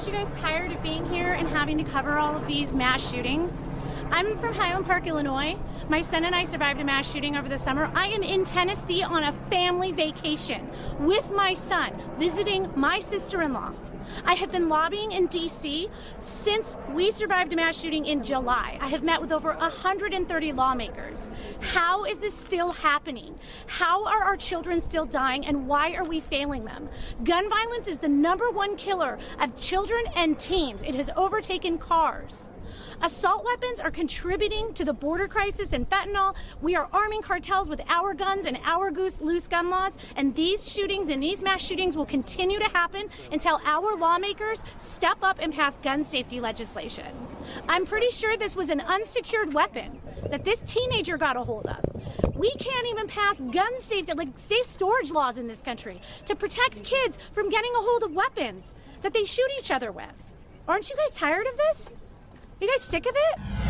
Aren't you guys tired of being here and having to cover all of these mass shootings? I'm from Highland Park, Illinois. My son and I survived a mass shooting over the summer. I am in Tennessee on a family vacation with my son, visiting my sister-in-law. I have been lobbying in DC since we survived a mass shooting in July. I have met with over 130 lawmakers. How is this still happening? How are our children still dying and why are we failing them? Gun violence is the number one killer of children and teens. It has overtaken cars. Assault weapons are contributing to the border crisis and fentanyl. We are arming cartels with our guns and our loose gun laws, and these shootings and these mass shootings will continue to happen until our lawmakers step up and pass gun safety legislation. I'm pretty sure this was an unsecured weapon that this teenager got a hold of. We can't even pass gun safety, like safe storage laws in this country to protect kids from getting a hold of weapons that they shoot each other with. Aren't you guys tired of this? You guys sick of it?